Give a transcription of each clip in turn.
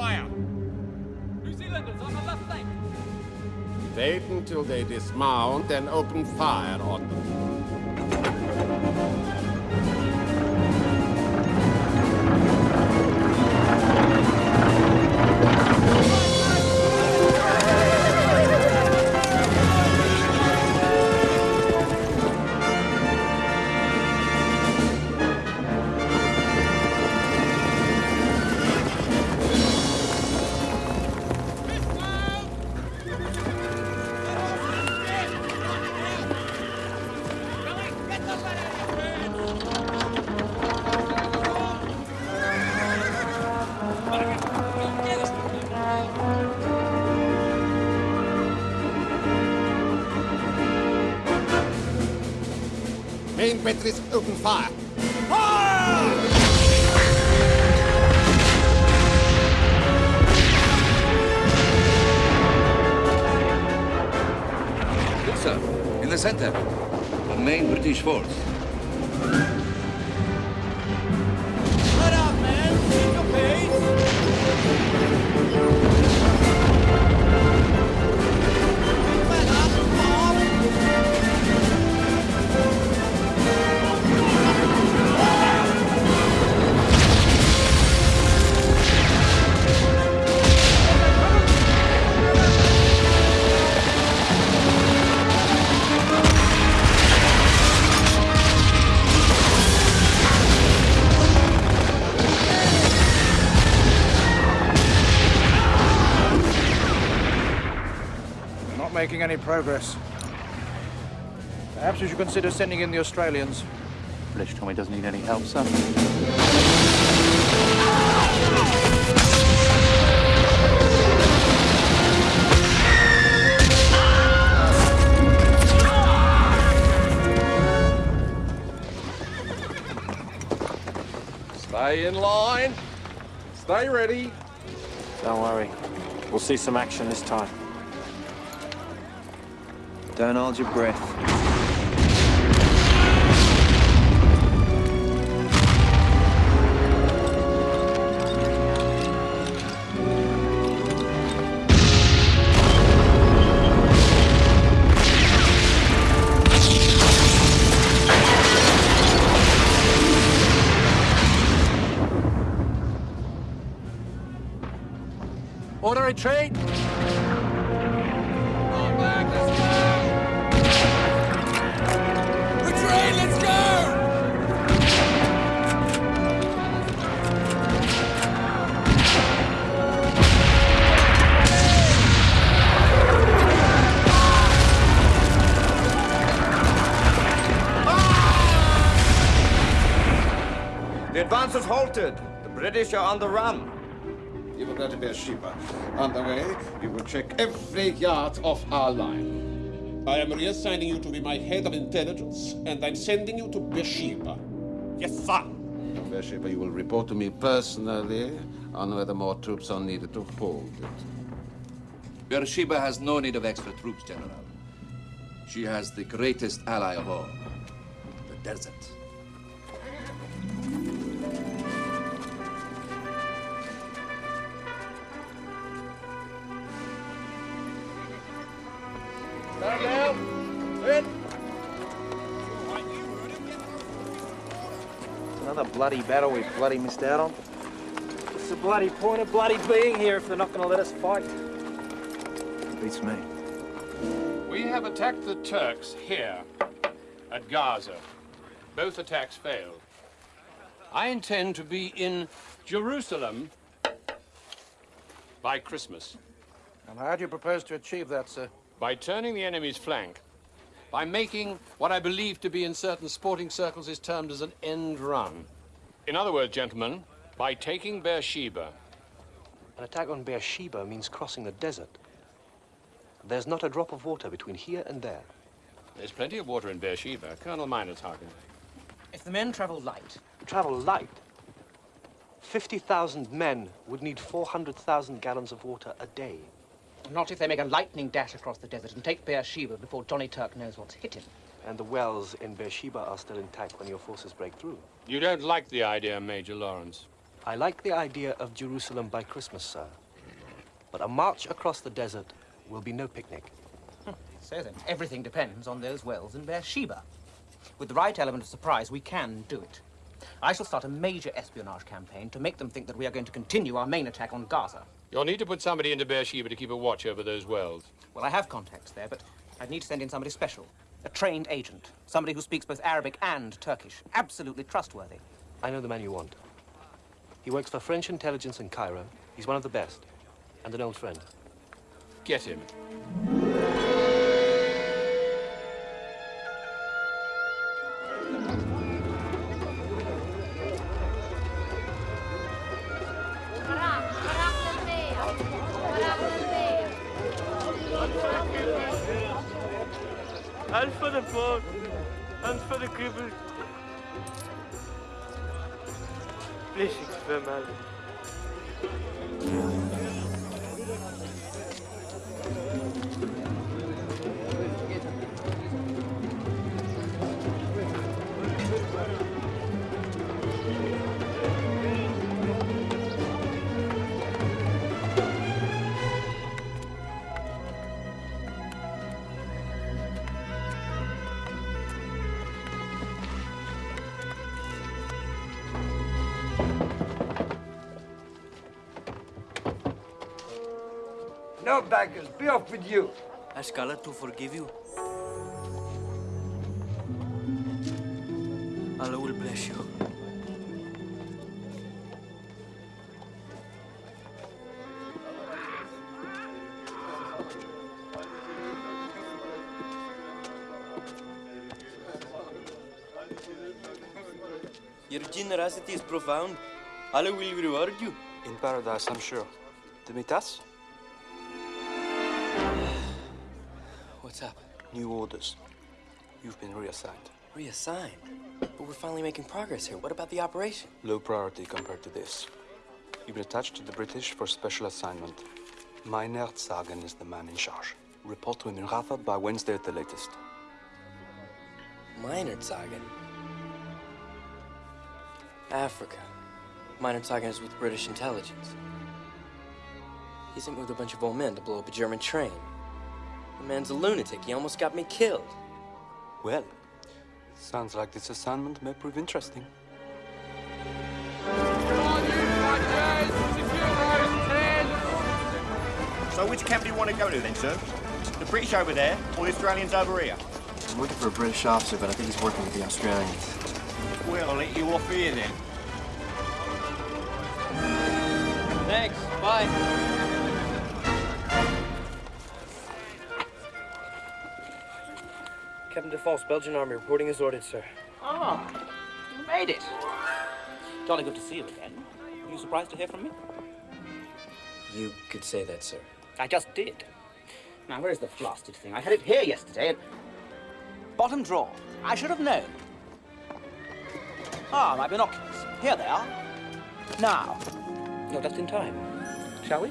fire. New Zealanders on the left flank. Wait until they dismount and open fire on them. Fire. Making any progress. Perhaps we should consider sending in the Australians. British Tommy doesn't need any help, sir. Stay in line. Stay ready. Don't worry. We'll see some action this time. Don't hold your breath. Order British are on the run. You will go to Beersheba. On the way, you will check every yard of our line. I am reassigning you to be my head of intelligence, and I'm sending you to Beersheba. Yes, sir. From Beersheba, you will report to me personally on whether more troops are needed to hold it. Beersheba has no need of extra troops, General. She has the greatest ally of all, the desert. Stand down. Sit. It's another bloody battle we've bloody missed out on. What's the bloody point of bloody being here if they're not going to let us fight? Beats me. We have attacked the Turks here at Gaza. Both attacks failed. I intend to be in Jerusalem by Christmas. And how do you propose to achieve that, sir? By turning the enemy's flank. By making what I believe to be in certain sporting circles is termed as an end run. In other words, gentlemen, by taking Beersheba. An attack on Beersheba means crossing the desert. There's not a drop of water between here and there. There's plenty of water in Beersheba. Colonel Meinertzhagen. If the men travel light, Travel light. 50,000 men would need 400,000 gallons of water a day. Not if they make a lightning dash across the desert and take Beersheba before Johnny Turk knows what's hit him. And the wells in Beersheba are still intact when your forces break through. You don't like the idea, Major Lawrence. I like the idea of Jerusalem by Christmas, sir. But a march across the desert will be no picnic. Hmm. So then, everything depends on those wells in Beersheba. With the right element of surprise, we can do it. I shall start a major espionage campaign to make them think that we are going to continue our main attack on Gaza. You'll need to put somebody into Beersheba to keep a watch over those wells. Well, I have contacts there, but I'd need to send in somebody special. A trained agent. Somebody who speaks both Arabic and Turkish. Absolutely trustworthy. I know the man you want. He works for French intelligence in Cairo. He's one of the best. And an old friend. Get him. No be off with you. Ask Allah to forgive you. Allah will bless you. Your generosity is profound. Allah will reward you. In paradise, I'm sure. Dimitas? What's up? New orders. You've been reassigned. Reassigned? But we're finally making progress here. What about the operation? Low priority compared to this. You've been attached to the British for special assignment. Meinertzhagen is the man in charge. Report to him in Rafah by Wednesday at the latest. Meinertzhagen. Africa. Meinertzhagen is with British intelligence. He's in with a bunch of old men to blow up a German train. The man's a lunatic. He almost got me killed. Well, sounds like this assignment may prove interesting. So which camp do you want to go to then, sir? The British over there, or the Australians over here? I'm looking for a British officer, but I think he's working with the Australians. Well, I'll let you off here then. Thanks. Bye. Captain Defense, Belgian Army, reporting as ordered, sir. Ah, you made it. Jolly good to see you again. Are you surprised to hear from me? You could say that, sir. I just did. Now, where's the blasted thing? I had it here yesterday. And... Bottom drawer. I should have known. Ah, my binoculars. Here they are. Now, you're just in time. Shall we?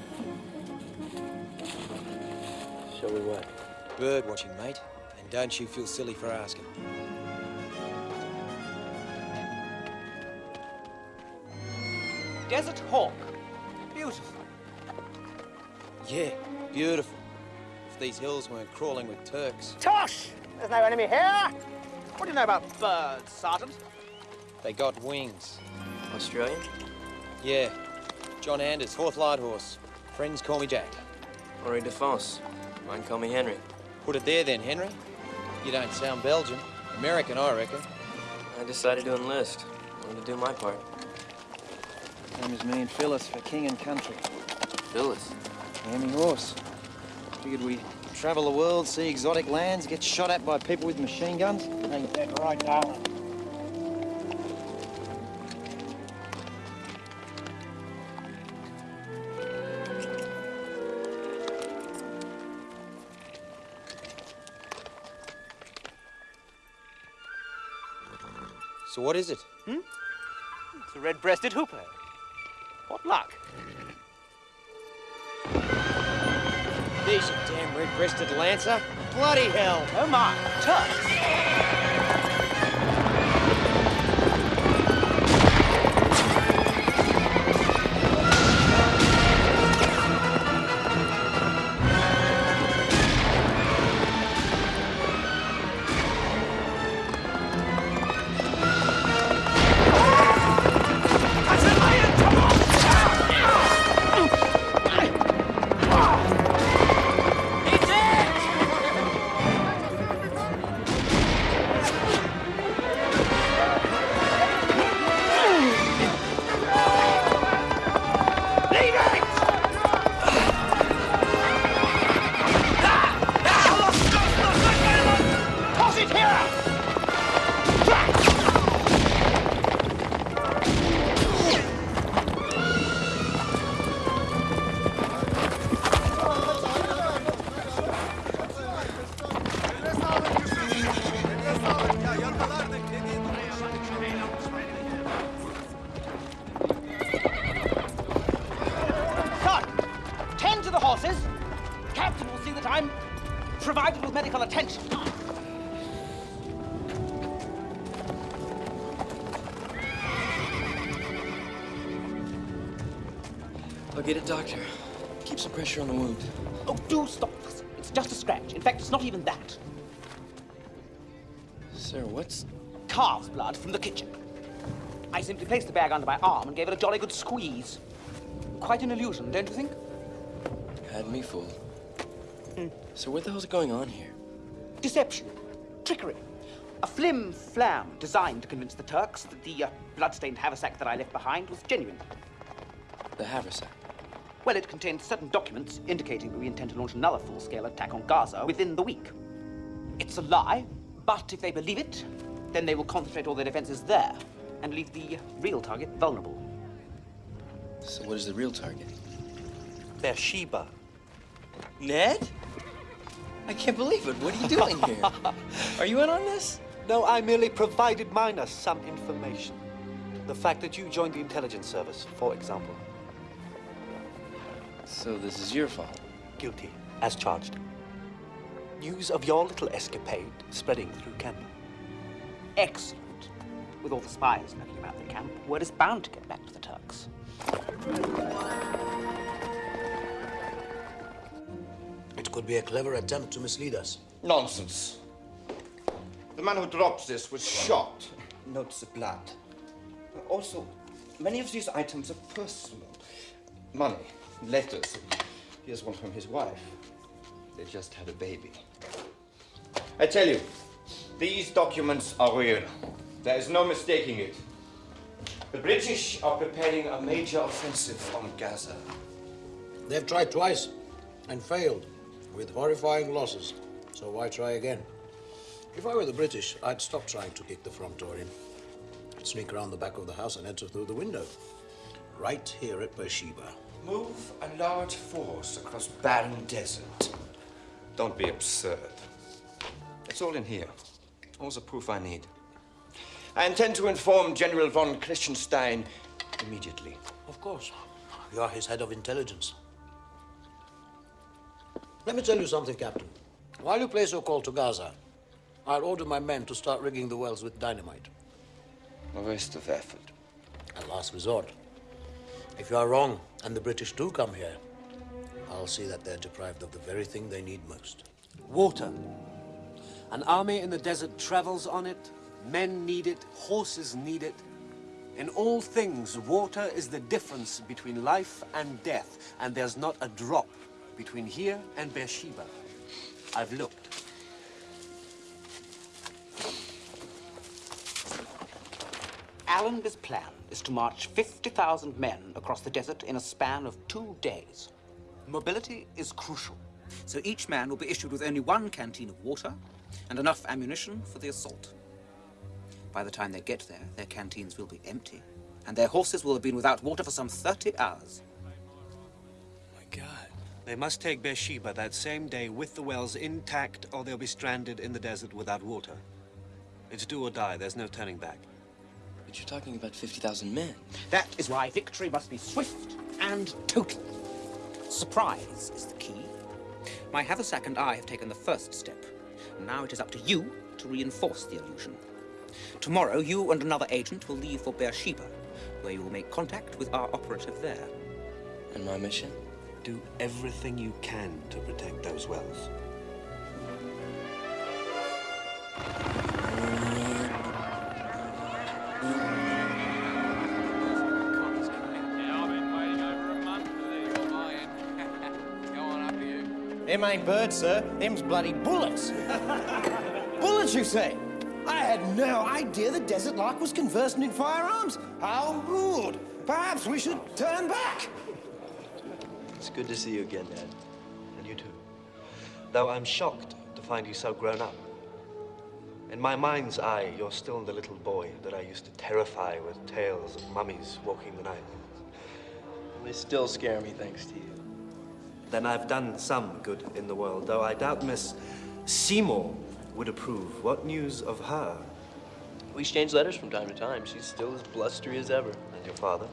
Shall we what? Bird watching, mate. And don't you feel silly for asking. Desert Hawk. Beautiful. Yeah, beautiful. If these hills weren't crawling with Turks. Tosh! There's no enemy here. What do you know about birds, Sergeant? They got wings. Australian? Yeah. John Anders, fourth light horse. Friends call me Jack. Henri Defense. Mine call me Henry. Put it there then, Henry. You don't sound Belgian. American, I reckon. I decided to enlist. Wanted to do my part. Same as me and Phyllis for king and country. Phyllis? Hammy horse. Figured we travel the world, see exotic lands, get shot at by people with machine guns. Ain't that right, darling? So what is it? Hmm? It's a red-breasted hooper. What luck? These damn red-breasted lancer. Bloody hell! Oh my, Turks! In fact, it's not even that. Sir, what's... Calf's blood from the kitchen. I simply placed the bag under my arm and gave it a jolly good squeeze. Quite an illusion, don't you think? Had me fooled. So what the hell's going on here? Deception. Trickery. A flim flam designed to convince the Turks that the uh, blood-stained haversack that I left behind was genuine. The haversack. Well, it contains certain documents indicating that we intend to launch another full-scale attack on Gaza within the week. It's a lie, but if they believe it, then they will concentrate all their defenses there and leave the real target vulnerable. So what is the real target? Beersheba. Ned? I can't believe it. What are you doing here? Are you in on this? No, I merely provided Minus some information. The fact that you joined the intelligence service, for example. So this is your fault? Guilty, as charged. News of your little escapade spreading through camp. Excellent. With all the spies knocking about the camp, word is bound to get back to the Turks. It could be a clever attempt to mislead us. Nonsense. The man who dropped this was shot. Notes of blood. Also, many of these items are personal. Money, letters. Here's one from his wife. They just had a baby. I tell you, these documents are real. There is no mistaking it. The British are preparing a major offensive on Gaza. They've tried twice and failed with horrifying losses. So why try again? If I were the British, I'd stop trying to kick the front door in. I'd sneak around the back of the house and enter through the window. Right here at Beersheba. Move a large force across barren desert. Don't be absurd. It's all in here. All the proof I need. I intend to inform General von Kressenstein immediately. Of course. You are his head of intelligence. Let me tell you something, Captain. While you place your call to Gaza, I'll order my men to start rigging the wells with dynamite. A waste of effort. A last resort. If you are wrong and the British do come here, I'll see that they're deprived of the very thing they need most. Water. An army in the desert travels on it. Men need it. Horses need it. In all things, water is the difference between life and death. And there's not a drop between here and Beersheba. I've looked. Allenby's plan is to march 50,000 men across the desert in a span of two days. Mobility is crucial, so each man will be issued with only one canteen of water and enough ammunition for the assault. By the time they get there, their canteens will be empty, and their horses will have been without water for some 30 hours. My God. They must take Beersheba that same day with the wells intact, or they'll be stranded in the desert without water. It's do or die. There's no turning back. But you're talking about 50,000 men. That is why victory must be swift and total. Surprise is the key. My haversack and I have taken the first step. Now it is up to you to reinforce the illusion. Tomorrow, you and another agent will leave for Beersheba, where you will make contact with our operative there. And my mission? Do everything you can to protect those wells. Them ain't birds, sir. Them's bloody bullets. bullets, you say? I had no idea the desert lark was conversant in firearms. How rude. Perhaps we should turn back. It's good to see you again, Dad. And you too. Though I'm shocked to find you so grown up. In my mind's eye, you're still the little boy that I used to terrify with tales of mummies walking the night. They still scare me, thanks to you. Then I've done some good in the world, though I doubt Miss Seymour would approve. What news of her? We exchange letters from time to time. She's still as blustery as ever. And your father?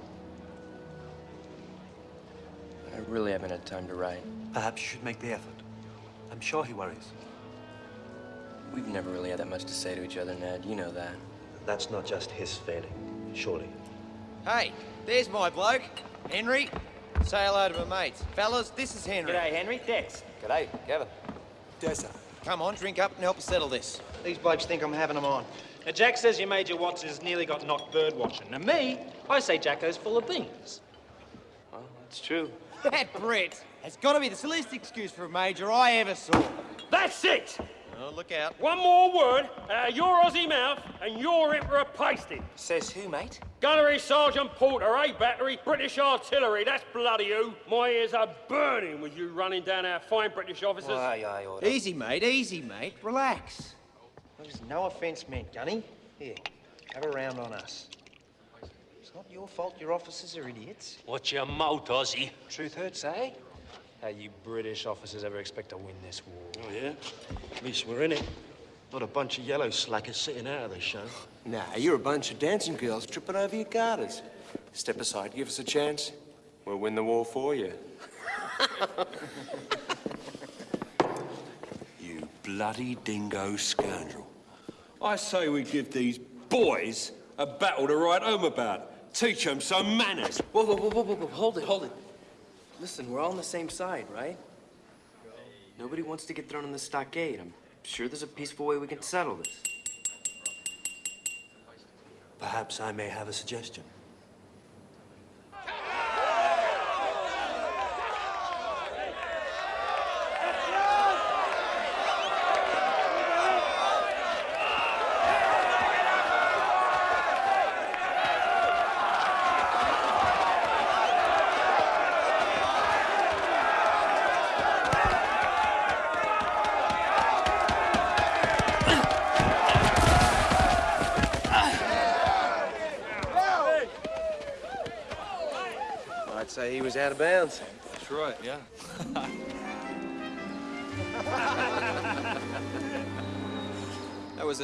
I really haven't had time to write. Perhaps you should make the effort. I'm sure he worries. We've never really had that much to say to each other, Ned. You know that. That's not just his failing, surely. Hey, there's my bloke, Henry. Say hello to my mates. Fellas, this is Henry. G'day, Henry. Dex. G'day, Gavin. Dessa. Come on, drink up and help us settle this. These blokes think I'm having them on. Now, Jack says your Major Watts has nearly got knocked bird watching. Now, me, I say Jacko's full of beans. Well, that's true. That Brett has got to be the silliest excuse for a major I ever saw. That's it! Oh, look out. One more word out of your Aussie mouth, and you're in for a pasting. Says who, mate? Gunnery Sergeant Porter, A Battery, British Artillery, that's bloody who. My ears are burning with you running down our fine British officers. Aye, aye, order. Easy, mate, easy, mate. Relax. There's no offence meant, Gunny. Here, have a round on us. It's not your fault your officers are idiots. Watch your mouth, Aussie. Truth hurts, eh? How you British officers ever expect to win this war? Oh, yeah? At least we're in it. Not a bunch of yellow slackers sitting out of the show. Nah, you're a bunch of dancing girls tripping over your garters. Step aside, give us a chance. We'll win the war for you. You bloody dingo scoundrel. I say we give these boys a battle to write home about. Teach them some manners. Whoa, whoa, whoa, whoa, whoa, whoa, hold it, hold it. Listen, we're all on the same side, right? Nobody wants to get thrown in the stockade. I'm sure there's a peaceful way we can settle this. Perhaps I may have a suggestion.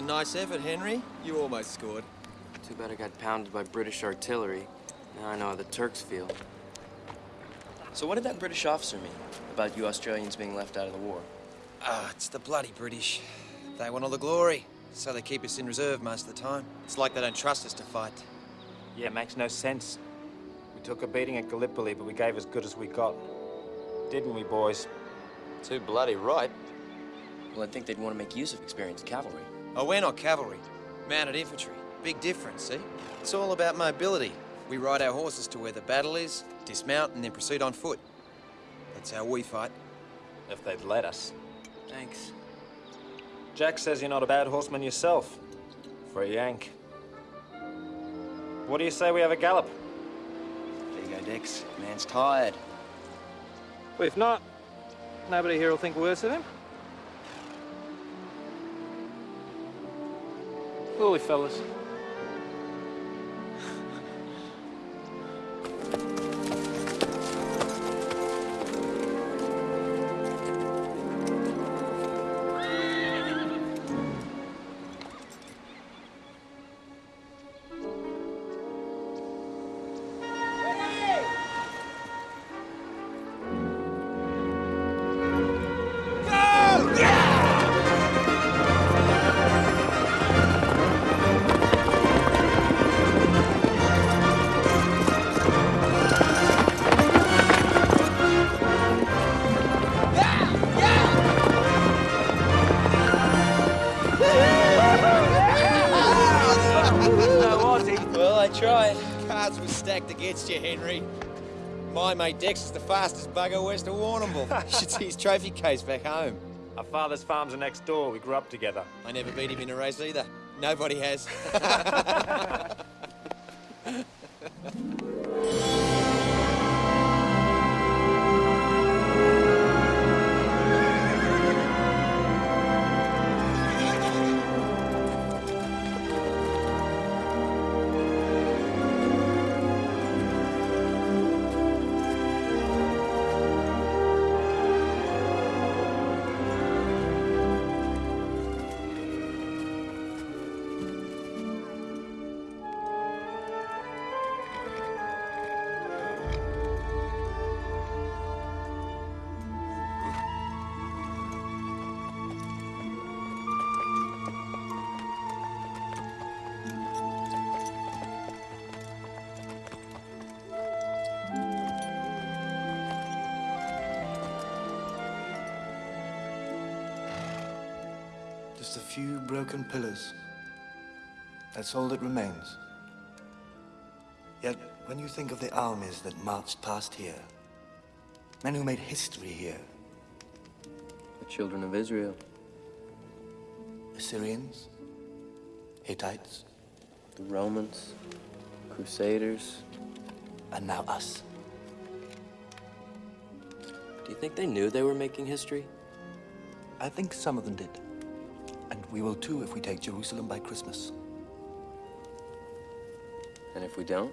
A nice effort, Henry. You almost scored. Too bad I got pounded by British artillery. Now I know how the Turks feel. So what did that British officer mean about you Australians being left out of the war? Ah, it's the bloody British. They want all the glory, so they keep us in reserve most of the time. It's like they don't trust us to fight. Yeah, it makes no sense. We took a beating at Gallipoli, but we gave as good as we got. Didn't we, boys? Too bloody right. Well, I think they'd want to make use of experienced cavalry. Oh, we're not cavalry. Mounted infantry. Big difference, see? It's all about mobility. We ride our horses to where the battle is, dismount, and then proceed on foot. That's how we fight. If they'd let us. Thanks. Jack says you're not a bad horseman yourself. For a Yank. What do you say we have a gallop? There you go, Dex. Man's tired. Well, if not, nobody here will think worse of him. Holy fellas. Dex is the fastest bugger west of Warrnambool. you should see his trophy case back home. Our father's farms are next door. We grew up together. I never beat him in a race either. Nobody has. Just a few broken pillars. That's all that remains. Yet, when you think of the armies that marched past here, men who made history here, The children of Israel. Assyrians, Hittites, The Romans. Crusaders. and now us. Do you think they knew they were making history? I think some of them did. We will too if we take Jerusalem by Christmas. And if we don't?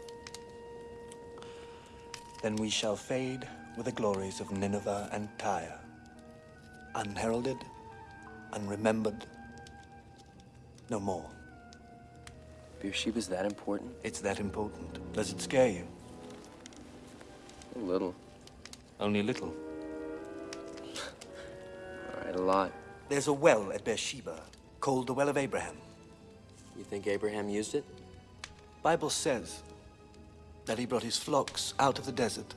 Then we shall fade with the glories of Nineveh and Tyre. Unheralded, unremembered, no more. Beersheba's that important? It's that important. Does it scare you? A little. Only a little. All right, a lot. There's a well at Beersheba called the Well of Abraham. You think Abraham used it? Bible says that he brought his flocks out of the desert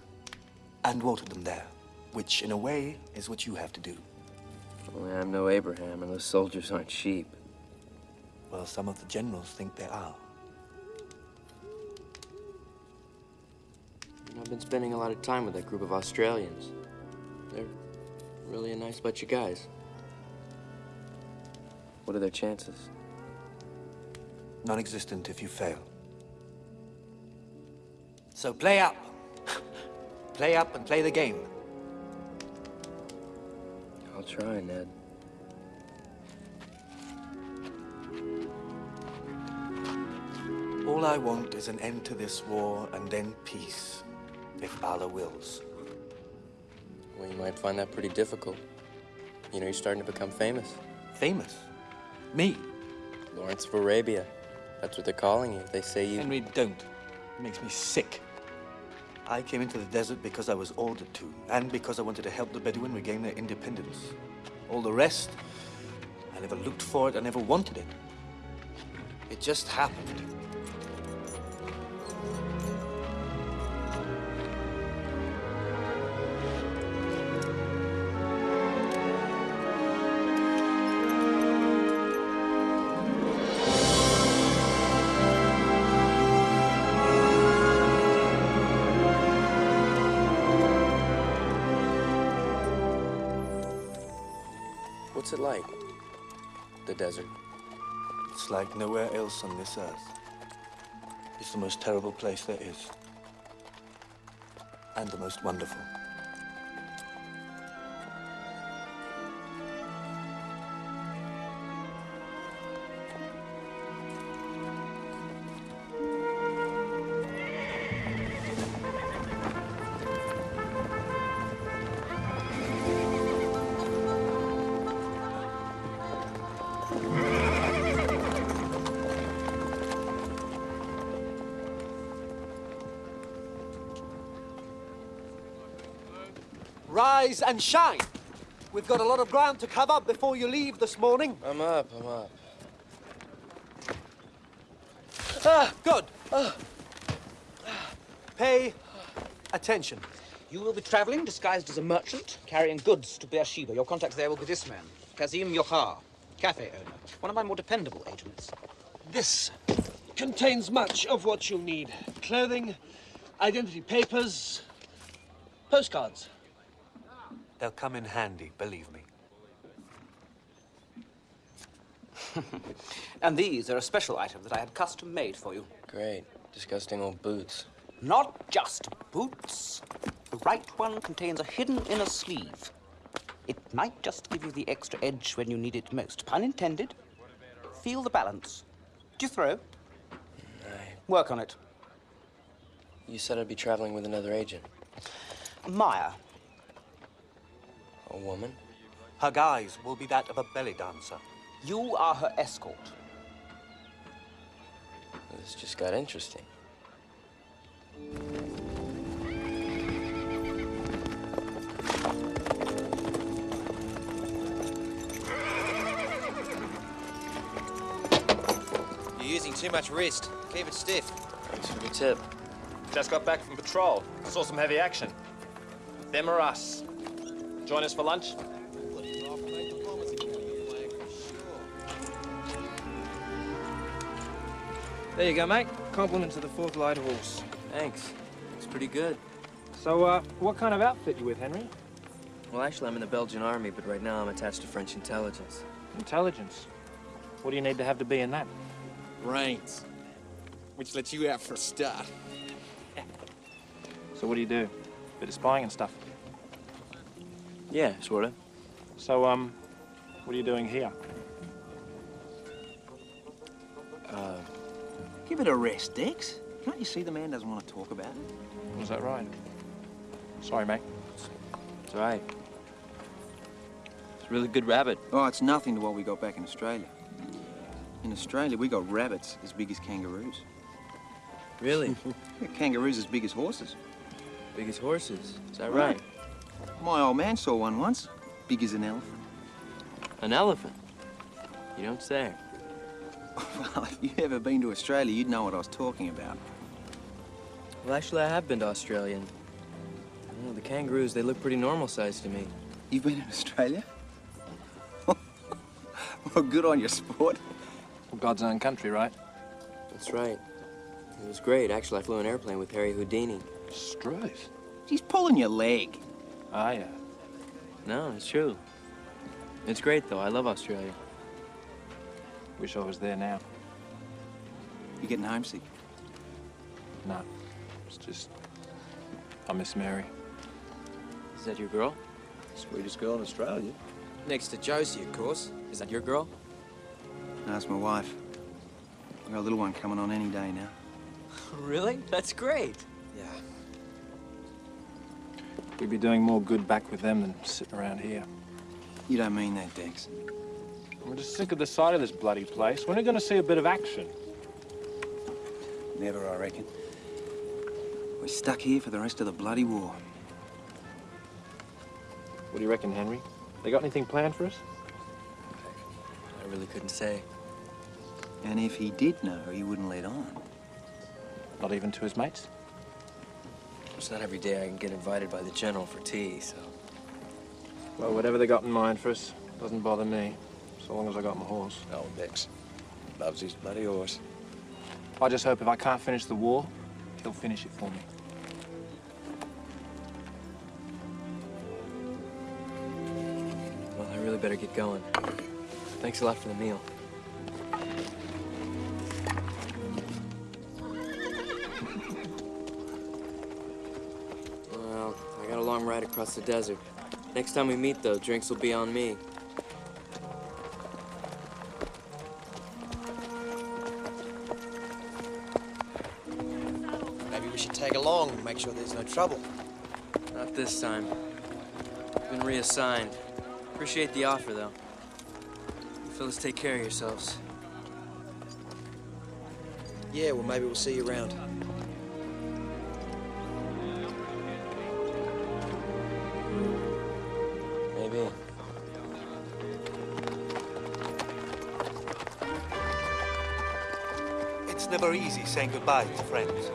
and watered them there, which in a way is what you have to do. Only I'm no Abraham, and those soldiers aren't sheep. Well, some of the generals think they are. You know, I've been spending a lot of time with that group of Australians. They're really a nice bunch of guys. What are their chances? Non-existent if you fail. So play up. play up and play the game. I'll try, Ned. All I want is an end to this war and then peace, if Allah wills. Well, you might find that pretty difficult. You know, you're starting to become famous. Famous? Me? Lawrence of Arabia. That's what they're calling you. They say you. Henry, don't. It makes me sick. I came into the desert because I was ordered to, and because I wanted to help the Bedouin regain their independence. All the rest, I never looked for it, I never wanted it. It just happened. Desert. It's like nowhere else on this earth. It's the most terrible place there is. And the most wonderful. And shine. We've got a lot of ground to cover before you leave this morning. I'm up, I'm up. Ah, good. Ah. Pay attention. You will be traveling disguised as a merchant, carrying goods to Beersheba. Your contact there will be this man, Kazim Yochar, cafe owner, one of my more dependable agents. This contains much of what you'll need. Clothing, identity papers, postcards. They'll come in handy, believe me. and these are a special item that I had custom made for you. Great. Disgusting old boots. Not just boots. The right one contains a hidden inner sleeve. It might just give you the extra edge when you need it most. Pun intended. Feel the balance. Do you throw? Work on it. You said I'd be traveling with another agent. Maya. A woman? Her guise will be that of a belly dancer. You are her escort. This just got interesting. You're using too much wrist. Keep it stiff. Thanks for the tip. Just got back from patrol. Saw some heavy action. Them or us. Join us for lunch. There you go, mate. Compliment to the fourth light horse. Thanks. It's pretty good. So, uh, what kind of outfit you with, Henry? Well, actually, I'm in the Belgian army, but right now I'm attached to French intelligence. Intelligence? What do you need to have to be in that? Brains. Which lets you out for a start. so what do you do? Bit of spying and stuff. Yeah, sort of. So, um, what are you doing here? Uh, Give it a rest, Dex. Can't you see the man doesn't want to talk about it? Was that right? Sorry, mate. It's all right. It's a really good rabbit. Oh, it's nothing to what we got back in Australia. In Australia, we got rabbits as big as kangaroos. Really? Yeah, kangaroos as big as horses. Big as horses. Is that right? My old man saw one once, big as an elephant. An elephant? You don't say. Well, if you've ever been to Australia, you'd know what I was talking about. Well, actually, I have been to Australia. and, you know, the kangaroos, they look pretty normal sized to me. You've been in Australia? well, good on your sport. God's own country, right? That's right. It was great. Actually, I flew an airplane with Harry Houdini. Struth. He's pulling your leg. Ah, yeah. No, it's true. It's great, though. I love Australia. Wish I was there now. You getting homesick? No. It's just... I miss Mary. Is that your girl? Sweetest girl in Australia. Next to Josie, of course. Is that your girl? No, it's my wife. We've got a little one coming on any day now. Really? That's great. Yeah. We'd be doing more good back with them than sitting around here. You don't mean that, Dex. I'm just sick of the sight of this bloody place. When are you going to see a bit of action? Never, I reckon. We're stuck here for the rest of the bloody war. What do you reckon, Henry? They got anything planned for us? I really couldn't say. And if he did know, he wouldn't let on. Not even to his mates? It's not every day I can get invited by the general for tea, so... Well, whatever they got in mind for us doesn't bother me, so long as I got my horse. Oh, Dex. Loves his bloody horse. I just hope if I can't finish the war, he'll finish it for me. Well, I really better get going. Thanks a lot for the meal. Across the desert. Next time we meet, though, drinks will be on me. Maybe we should tag along and make sure there's no trouble. Not this time. Been reassigned. Appreciate the offer, though. You fellas take care of yourselves. Yeah, well, maybe we'll see you around. Easy saying goodbye to friends.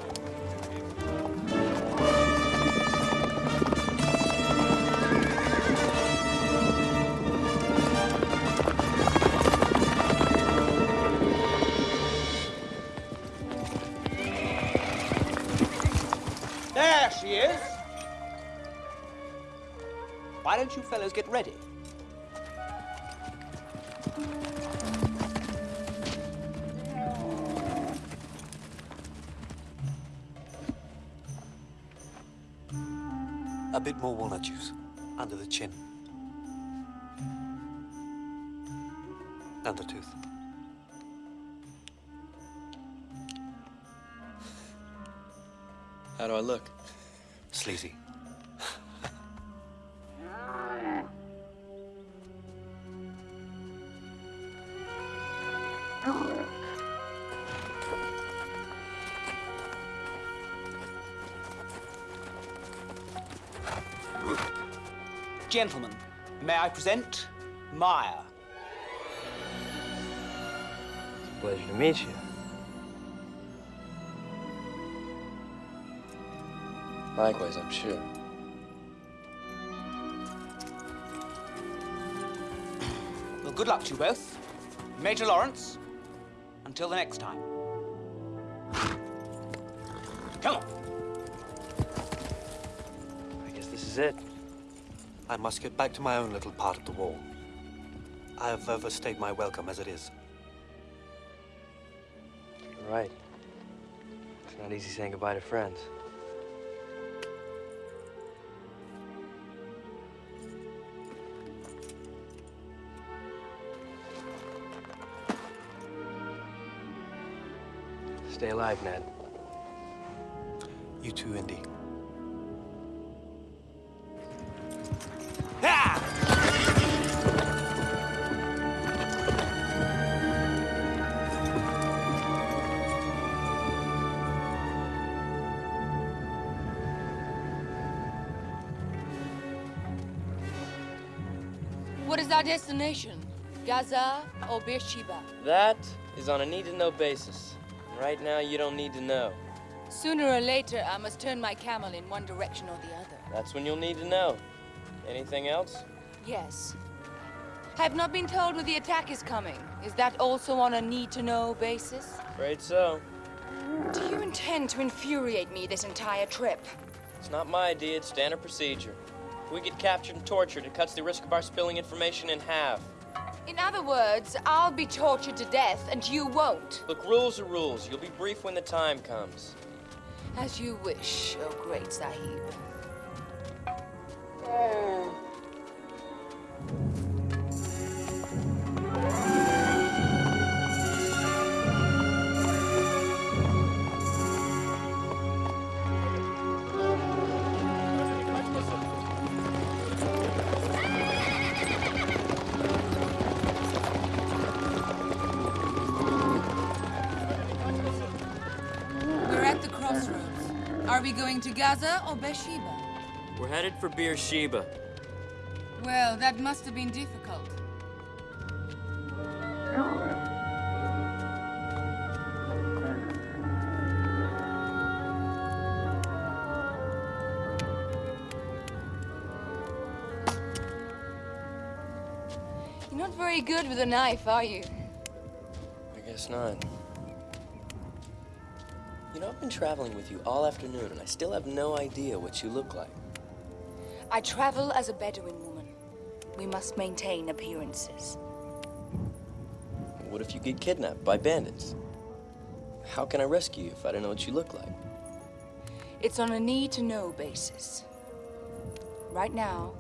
There she is. Why don't you fellows get ready? And the tooth. How do I look? Sleazy. Gentlemen, may I present Maya? Pleasure to meet you. Likewise, I'm sure. Well, good luck to you both. Major Lawrence, until the next time. Come on. I guess this is it. I must get back to my own little part of the wall. I have overstayed my welcome as it is. Right. It's not easy saying goodbye to friends. Stay alive, Ned. You too, Indy. Destination? Gaza or Beersheba? That is on a need-to-know basis. Right now, you don't need to know. Sooner or later, I must turn my camel in one direction or the other. That's when you'll need to know. Anything else? Yes. I have not been told where the attack is coming. Is that also on a need-to-know basis? Afraid so. Do you intend to infuriate me this entire trip? It's not my idea, it's standard procedure. If we get captured and tortured, it cuts the risk of our spilling information in half. In other words, I'll be tortured to death and you won't. Look, rules are rules. You'll be brief when the time comes. As you wish, oh great Sahib. We're Gaza or Beersheba? We're headed for Beersheba. Well, that must have been difficult. You're not very good with a knife, are you? I guess not. You know, I've been traveling with you all afternoon, and I still have no idea what you look like. I travel as a Bedouin woman. We must maintain appearances. What if you get kidnapped by bandits? How can I rescue you if I don't know what you look like? It's on a need-to-know basis. Right now,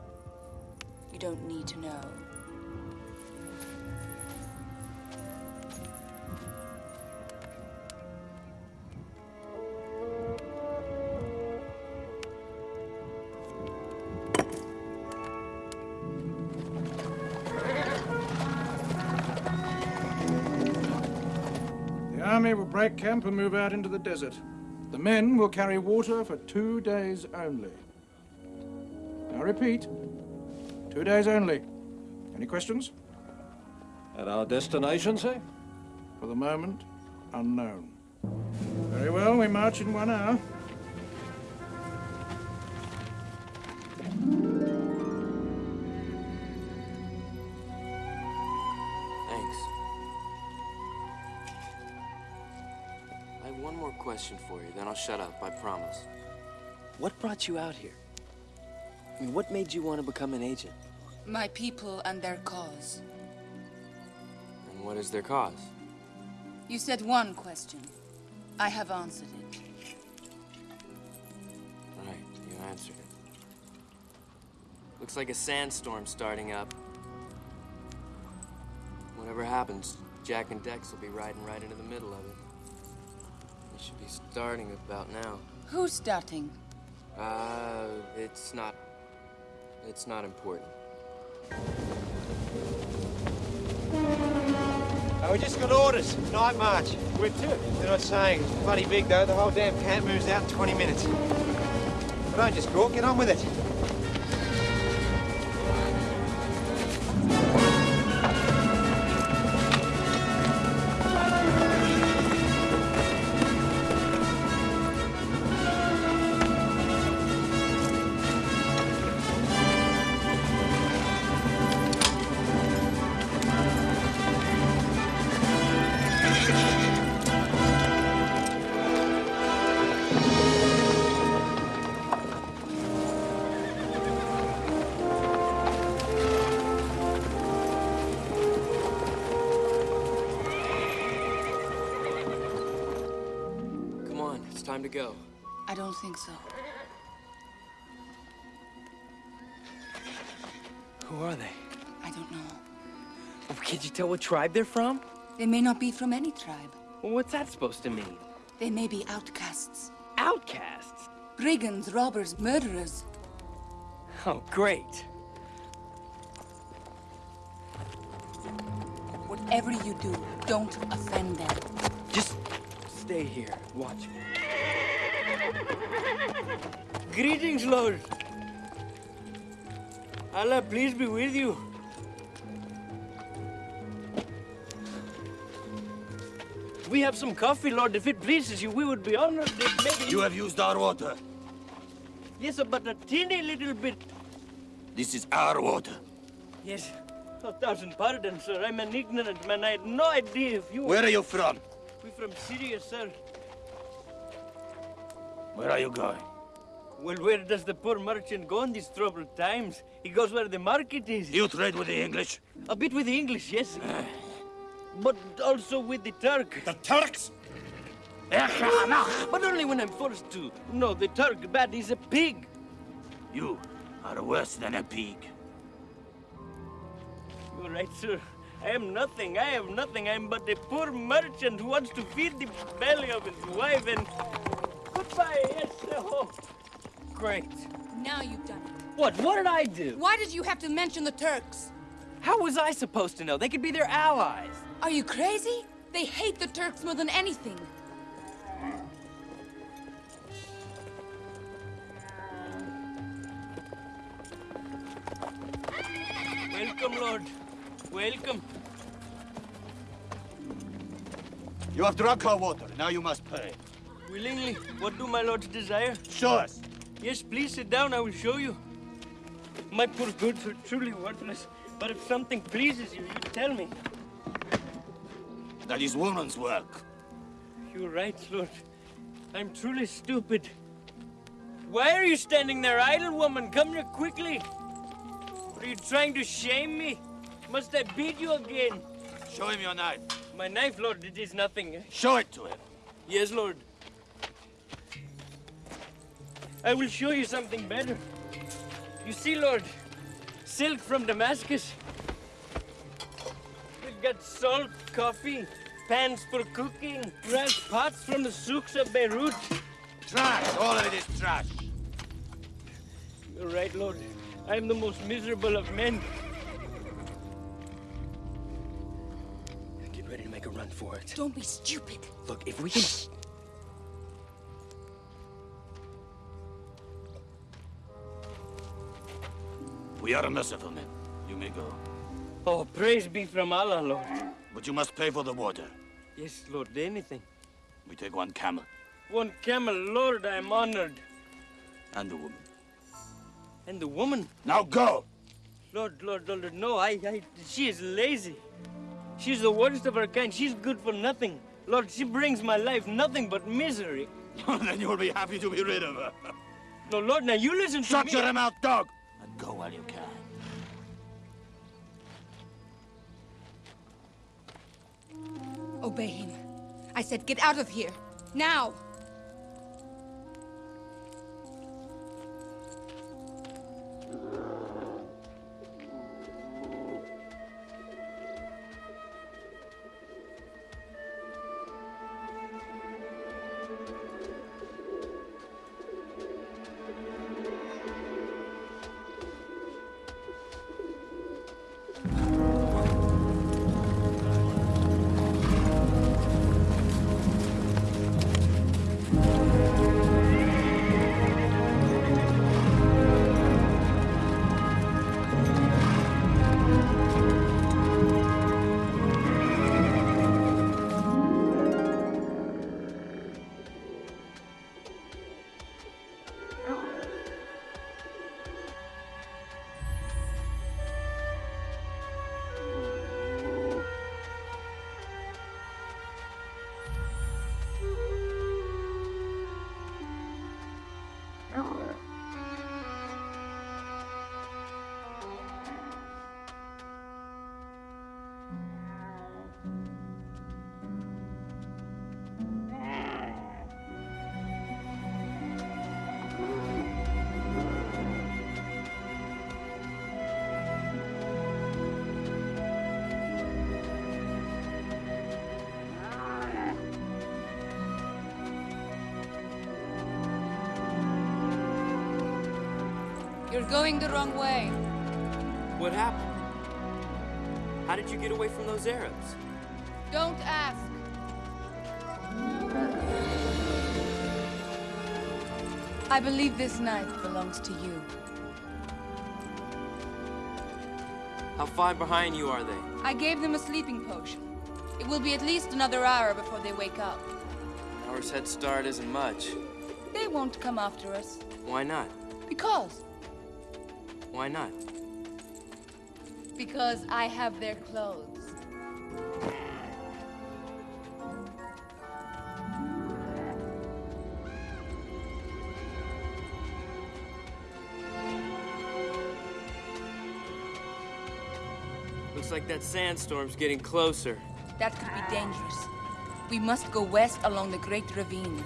you don't need to know. Break camp and move out into the desert. The men will carry water for two days only. I repeat, two days only. Any questions? At our destination, say? For the moment, unknown. Very well, we march in one hour. One more question for you, then I'll shut up, I promise. What brought you out here? I mean, what made you want to become an agent? My people and their cause. And what is their cause? You said one question. I have answered it. Right, you answered it. Looks like a sandstorm starting up. Whatever happens, Jack and Dex will be riding right into the middle of it. They should be starting about now. Who's starting? Uh, it's not. It's not important. Oh, we just got orders. Night march. We're two. They're not saying. It's bloody big, though. The whole damn camp moves out in 20 minutes. But don't just go. Get on with it. Tell what tribe they're from? They may not be from any tribe. Well, what's that supposed to mean? They may be outcasts. Outcasts? Brigands, robbers, murderers. Oh, great. Whatever you do, don't offend them. Just stay here. Watch me. Greetings, Lord. Allah, please be with you. We have some coffee, Lord. If it pleases you, we would be honored if maybe... You have used our water. Yes, sir, but a teeny little bit. This is our water. Yes. A thousand pardons, sir. I'm an ignorant man. I had no idea if you... Where are you from? We're from Syria, sir. Where are you going? Well, where does the poor merchant go in these troubled times? He goes where the market is. You trade with the English? A bit with the English, yes. Eh. But also with the Turks. The Turks? Eh, but only when I'm forced to. No, the Turk, bad, is a pig. You are worse than a pig. You're right, sir. I am nothing. I have nothing. I'm but a poor merchant who wants to feed the belly of his wife and... Goodbye, yes, oh. Great. Now you've done it. What? What did I do? Why did you have to mention the Turks? How was I supposed to know? They could be their allies. Are you crazy? They hate the Turks more than anything. Welcome, Lord. Welcome. You have drunk our water. Now you must pay. Willingly. What do my lords desire? Show us. Yes, please sit down. I will show you. My poor goods are truly worthless. But if something pleases you, you tell me. That is woman's work. You're right, Lord. I'm truly stupid. Why are you standing there idle, woman? Come here quickly. Are you trying to shame me? Must I beat you again? Show him your knife. My knife, Lord, it is nothing. Show it to him. Yes, Lord. I will show you something better. You see, Lord, silk from Damascus. We've got salt, coffee, pans for cooking, brass pots from the souks of Beirut. Trash. All of it is trash. You're right, Lord. I am the most miserable of men. Get ready to make a run for it. Don't be stupid. Look, if we can... We are merciful men. You may go. Oh, praise be from Allah, Lord. But you must pay for the water. Yes, Lord, anything. We take one camel One camel, Lord, I am honored. and the woman. And the woman? Now go! Lord, Lord, Lord, no, I, I, she is lazy. She's the worst of her kind. She's good for nothing. Lord, she brings my life nothing but misery. then you will be happy to be rid of her. No, Lord, now you listen to me. Shut your mouth, dog! And go while you can. Obey him. I said get out of here. Now! Going the wrong way. What happened? How did you get away from those Arabs? Don't ask. I believe this knife belongs to you. How far behind you are they? I gave them a sleeping potion. It will be at least another hour before they wake up. An Hour's head start isn't much. They won't come after us. Why not? Because. Why not? Because I have their clothes. Looks like that sandstorm's getting closer. That could be dangerous. We must go west along the Great Ravine.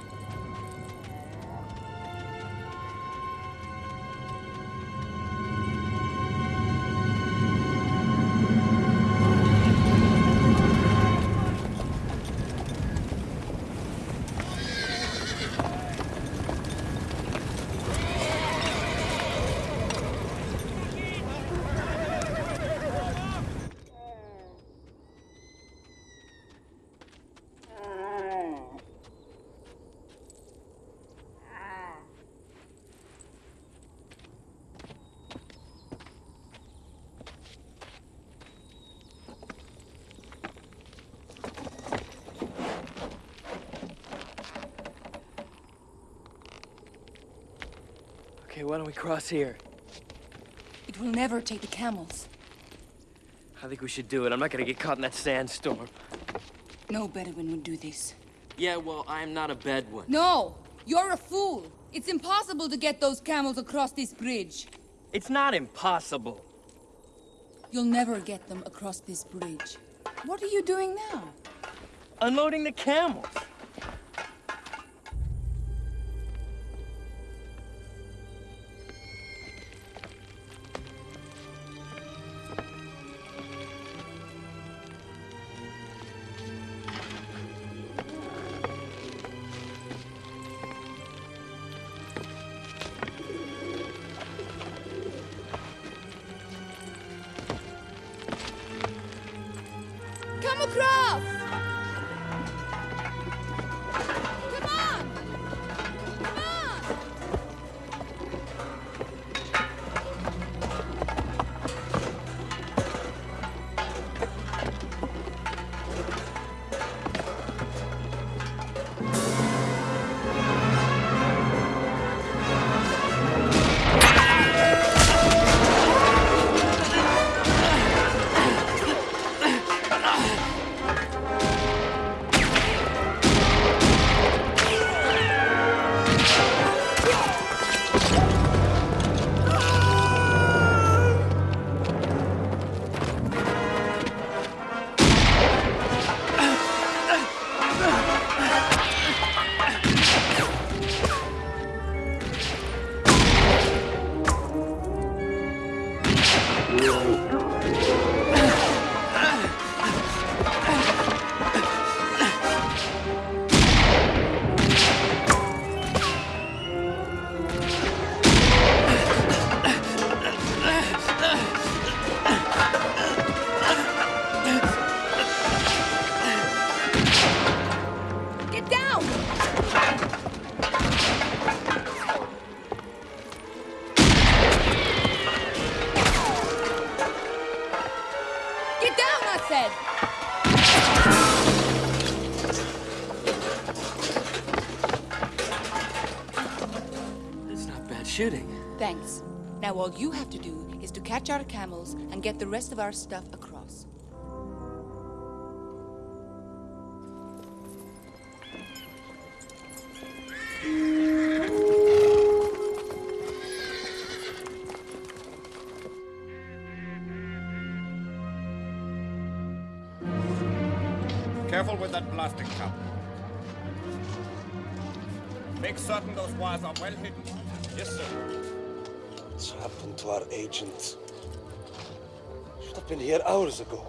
Why don't we cross here? It will never take the camels. I think we should do it. I'm not gonna get caught in that sandstorm. No Bedouin would do this. Yeah, well, I'm not a Bedouin. No! You're a fool! It's impossible to get those camels across this bridge. It's not impossible. You'll never get them across this bridge. What are you doing now? Unloading the camels. All you have to do is to catch our camels and get the rest of our stuff across. Careful with that plastic to our agent? Should have been here hours ago.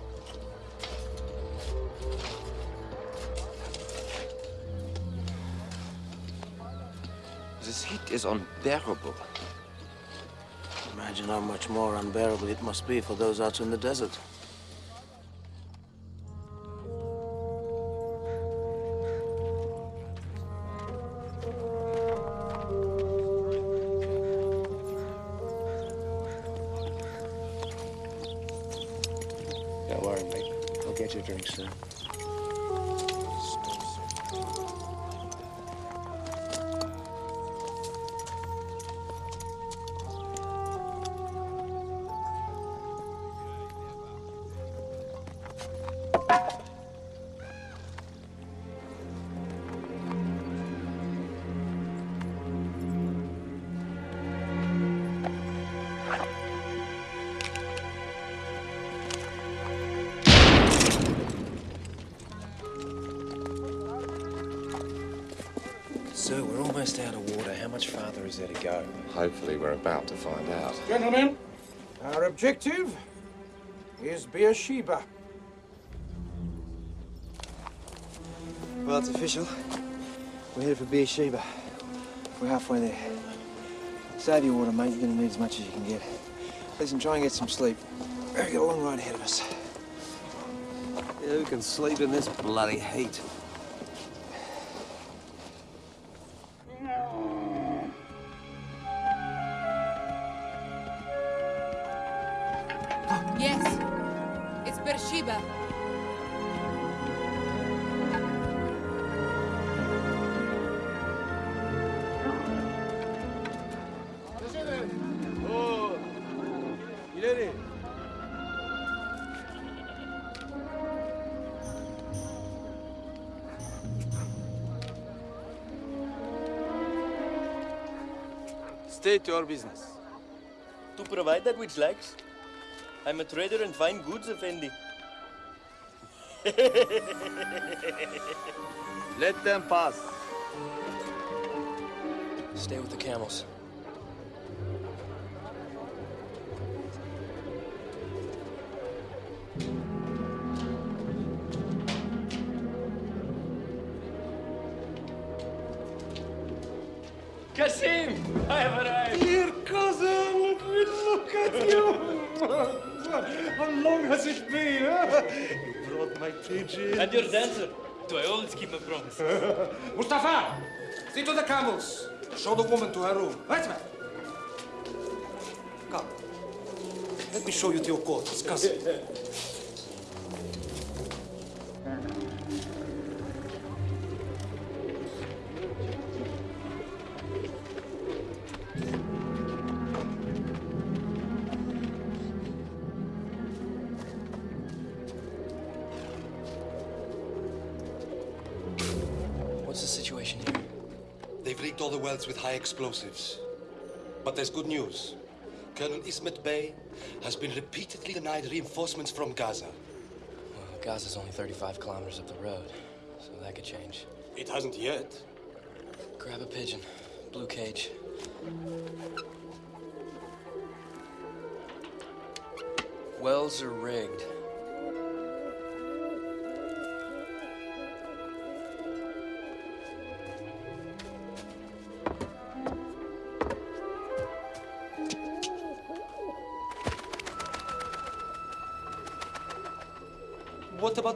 This heat is unbearable. Imagine how much more unbearable it must be for those out in the desert. Sir, we're almost out of water. How much farther is there to go? Hopefully, we're about to find out. Gentlemen, our objective is Beersheba. Well, it's official. We're headed for Beersheba. We're halfway there. Save your water, mate. You're gonna need as much as you can get. Listen, try and get some sleep. We've got a long ride ahead of us. Yeah, who can sleep in this bloody heat? Your business. To provide that which lacks. I'm a trader in fine goods, Effendi. Let them pass. Stay with the camels. Show the woman to her room. Right, man. Come. Let me show you to your quarters, cousin. Explosives. But there's good news. Colonel Ismet Bey has been repeatedly denied reinforcements from Gaza. Well, Gaza's only 35 kilometers up the road, so that could change. It hasn't yet. Grab a pigeon. Blue cage. Wells are rigged.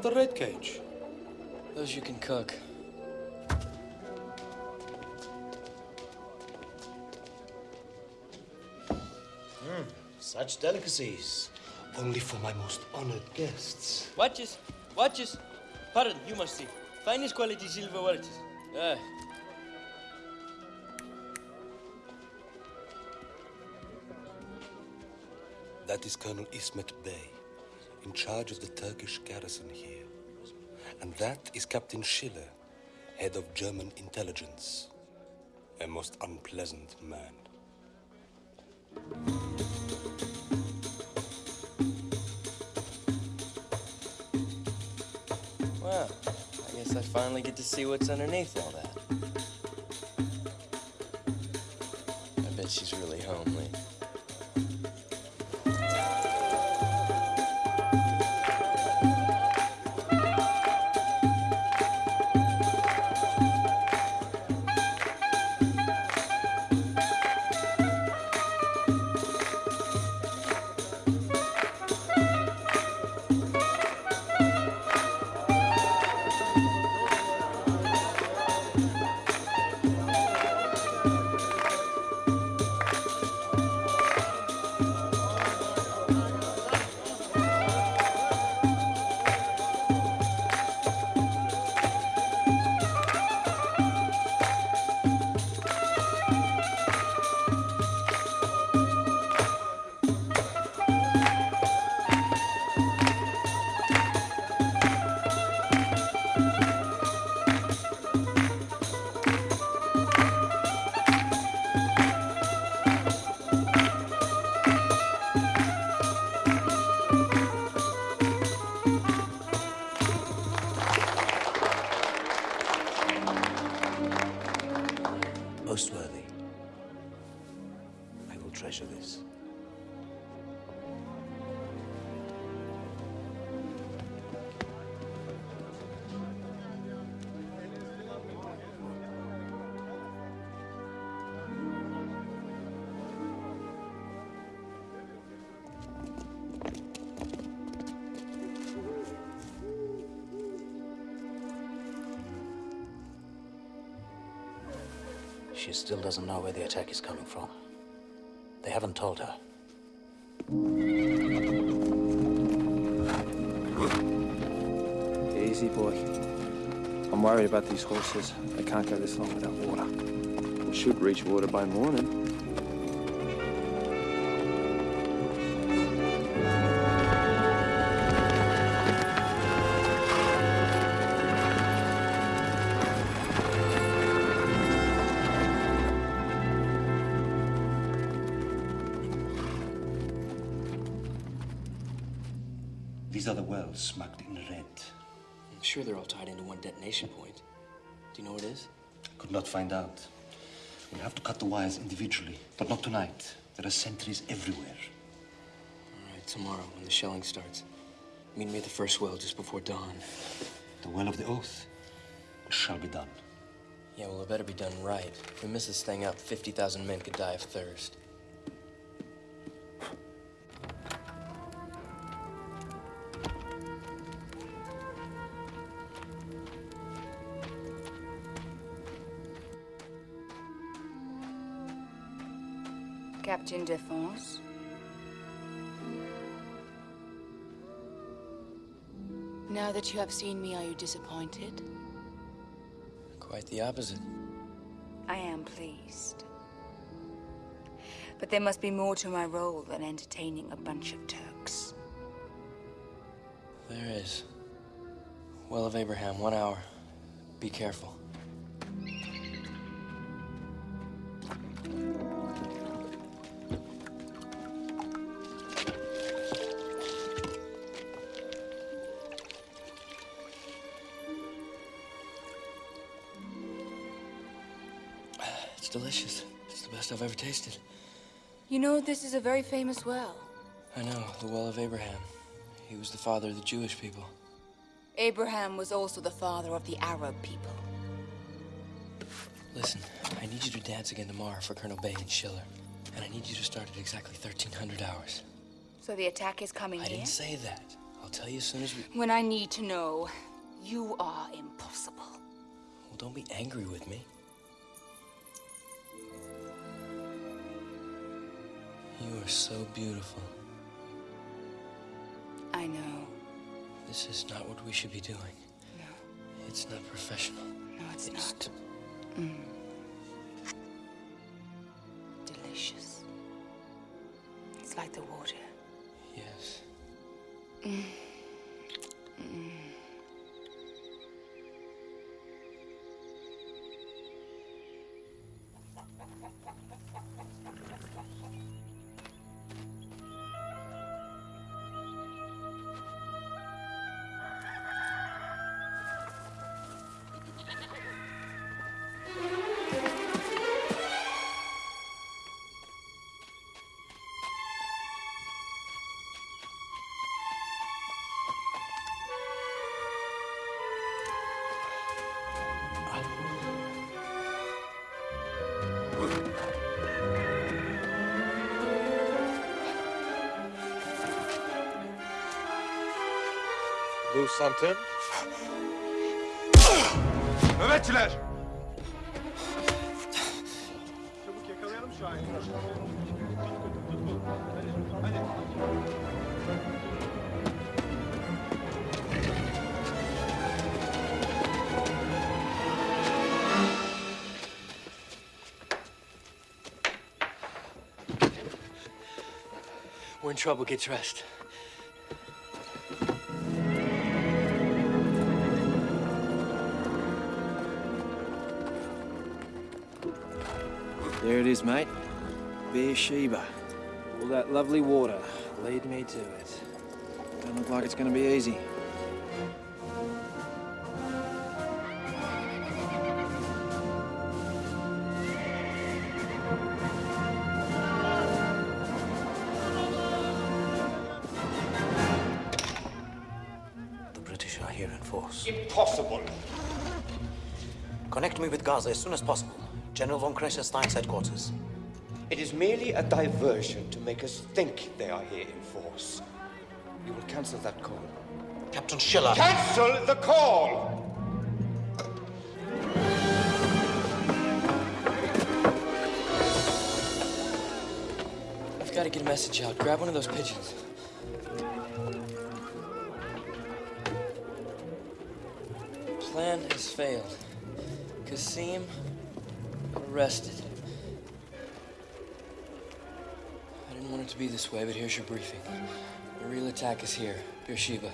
The red cage? Those you can cook. Hmm, Such delicacies. Only for my most honored guests. Watches, watches. Pardon, you must see. Finest quality silver watches. Ah. That is Colonel Ismet Bey, in charge of the Turkish garrison here. And that is Captain Schiller, head of German intelligence. A most unpleasant man. Well, I guess I finally get to see what's underneath all that. I bet she's really homely. Treasure this. She still doesn't know where the attack is coming from. They haven't told her. Easy, boy. I'm worried about these horses. They can't go this long without water. We should reach water by morning. Not find out. We'll have to cut the wires individually, but not tonight. There are sentries everywhere. All right, tomorrow when the shelling starts. Meet me at the first well just before dawn. The well of the oath shall be done. Yeah, well, it better be done right. If we miss this thing up, 50,000 men could die of thirst. Captain Defense. Now that you have seen me, are you disappointed? Quite the opposite. I am pleased. But there must be more to my role than entertaining a bunch of Turks. There is. Well of Abraham, one hour. Be careful. I've ever tasted. You know, this is a very famous well. I know, the Well of Abraham. He was the father of the Jewish people. Abraham was also the father of the Arab people. Listen, I need you to dance again tomorrow for Colonel Bey and Schiller. And I need you to start at exactly 1300 hours. So the attack is coming I here? didn't say that. I'll tell you as soon as we. When I need to know, you are impossible. Well, don't be angry with me. You are so beautiful. I know. This is not what we should be doing. No. It's not professional. No, it's, not. Mm. Delicious. It's like the water. Yes. Mm. Something? Nöbetçiler! Çabuk yakalayalım Şahin'i. We're in trouble. Get dressed. it is, mate. Beersheba. All that lovely water. Lead me to it. Don't look like it's going to be easy. The British are here in force. Impossible! Connect me with Gaza as soon as possible. General von Kressenstein's headquarters. It is merely a diversion to make us think they are here in force. You will cancel that call. Captain Schiller. Cancel the call! I've got to get a message out. Grab one of those pigeons. Plan has failed. Kasim arrested. I didn't want it to be this way, but here's your briefing. The real attack is here, Beersheba.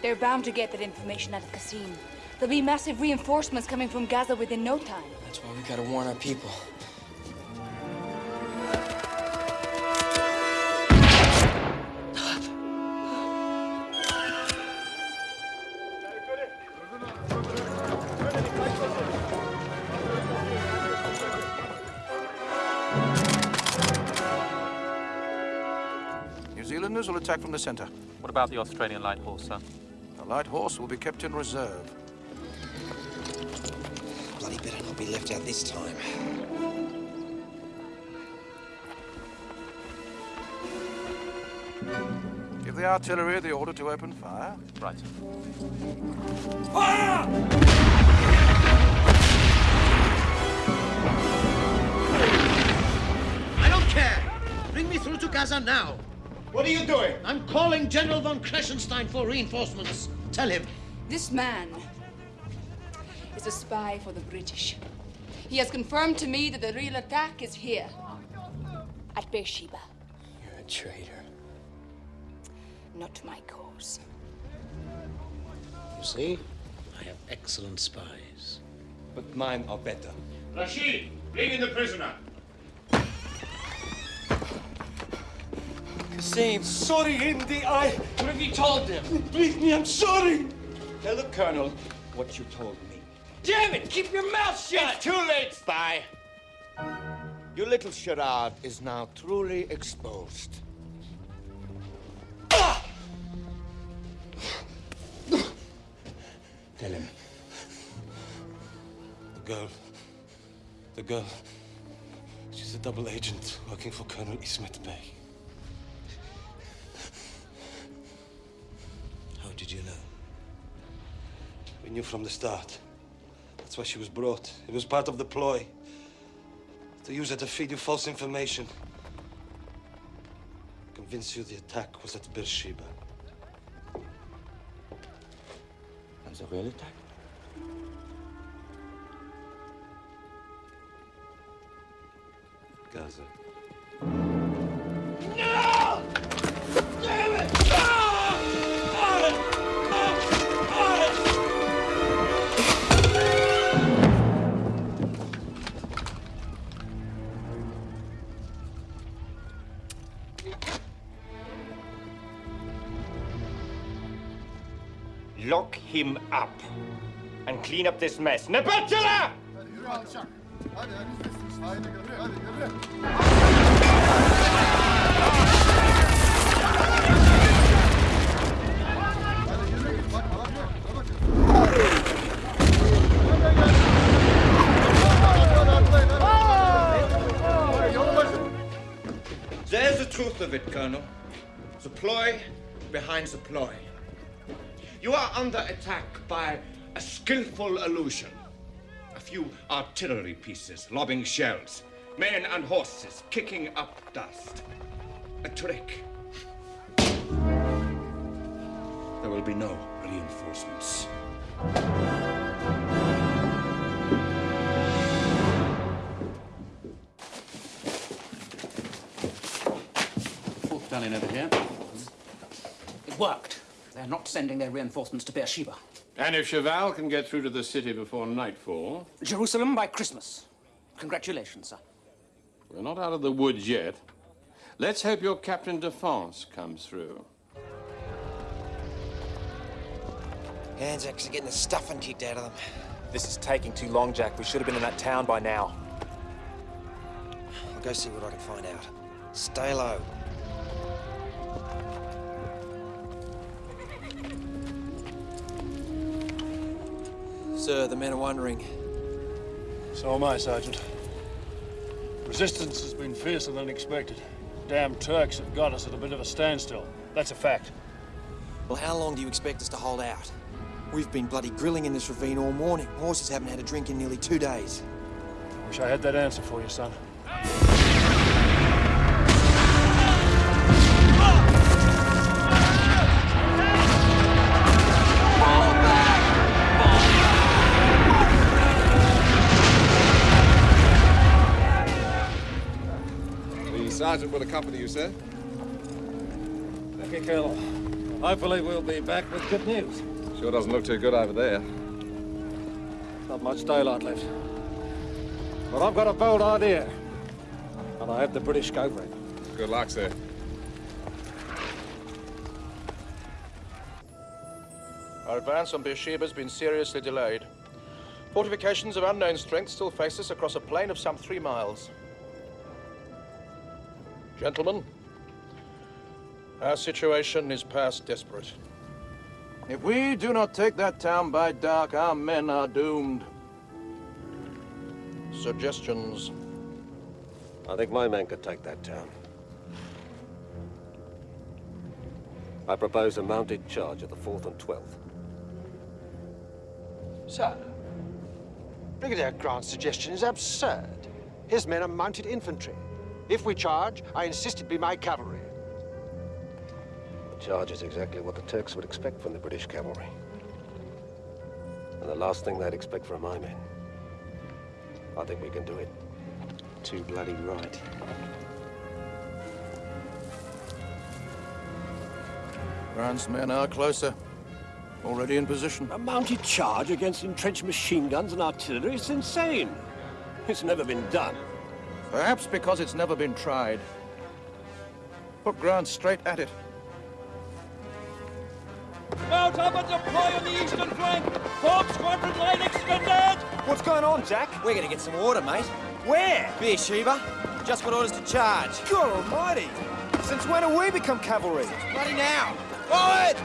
They're bound to get that information out of Qasim. There'll be massive reinforcements coming from Gaza within no time. That's why we gotta warn our people. Attack from the center. What about the Australian light horse, sir? The light horse will be kept in reserve. Bloody better not be left out this time. Give the artillery the order to open fire. Right. I don't care. Bring me through to Gaza now. What are you doing? I'm calling General von Kressenstein for reinforcements. Tell him. This man is a spy for the British. He has confirmed to me that the real attack is here, at Beersheba. You're a traitor. Not to my cause. You see, I have excellent spies. But mine are better. Rashid, bring in the prisoner. Kasim. Sorry, Indy. I. What have you told them? Believe me, I'm sorry. Tell the colonel what you told me. Damn it! Keep your mouth shut! It's too late, spy. Your little charade is now truly exposed. Tell him. The girl. The girl. She's a double agent working for Colonel Ismet Bey. You? We knew from the start. That's why she was brought. It was part of the ploy. To use her to feed you false information. Convince you the attack was at Beersheba. And the real attack? Clean up this mess. There's the truth of it, Colonel. The ploy behind the ploy. You are under attack by a skillful illusion. A few artillery pieces lobbing shells, men and horses kicking up dust. A trick. There will be no reinforcements. Over here. It worked. They're not sending their reinforcements to Beersheba. And if Chauvel can get through to the city before nightfall, Jerusalem by Christmas. Congratulations, sir. we're not out of the woods yet. Let's hope your Captain Defense comes through. Anzacs are getting the stuffing kicked out of them. This is taking too long, Jack. We should have been in that town by now. I'll go see what I can find out. Stay low. Sir, the men are wondering. So am I, Sergeant. Resistance has been fiercer than expected. Damn Turks have got us at a bit of a standstill. That's a fact. Well, how long do you expect us to hold out? We've been bloody grilling in this ravine all morning. Horses haven't had a drink in nearly two days. Wish I had that answer for you, son. The sergeant will accompany you, sir. Thank you, Colonel. Hopefully we'll be back with good news. Sure doesn't look too good over there. Not much daylight left. But I've got a bold idea. And I hope the British go for it. Good luck, sir. Our advance on Beersheba has been seriously delayed. Fortifications of unknown strength still face us across a plain of some three miles. Gentlemen, our situation is past desperate. If we do not take that town by dark, our men are doomed. Suggestions? I think my men could take that town. I propose a mounted charge of the 4th and 12th. Sir, Brigadier Grant's suggestion is absurd. His men are mounted infantry. If we charge, I insist it be my cavalry. The charge is exactly what the Turks would expect from the British cavalry. And the last thing they'd expect from my men. I think we can do it. Too bloody right. Grant's men are closer. Already in position. A mounted charge against entrenched machine guns and artillery is insane. It's never been done. Perhaps because it's never been tried. Put Grant straight at it. Mount up and deploy on the eastern flank! Fourth squadron line extended! What's going on, Jack? We're gonna get some water, mate. Where? Beersheba. Just got orders to charge. God almighty! Since when have we become cavalry? Bloody now! Forward!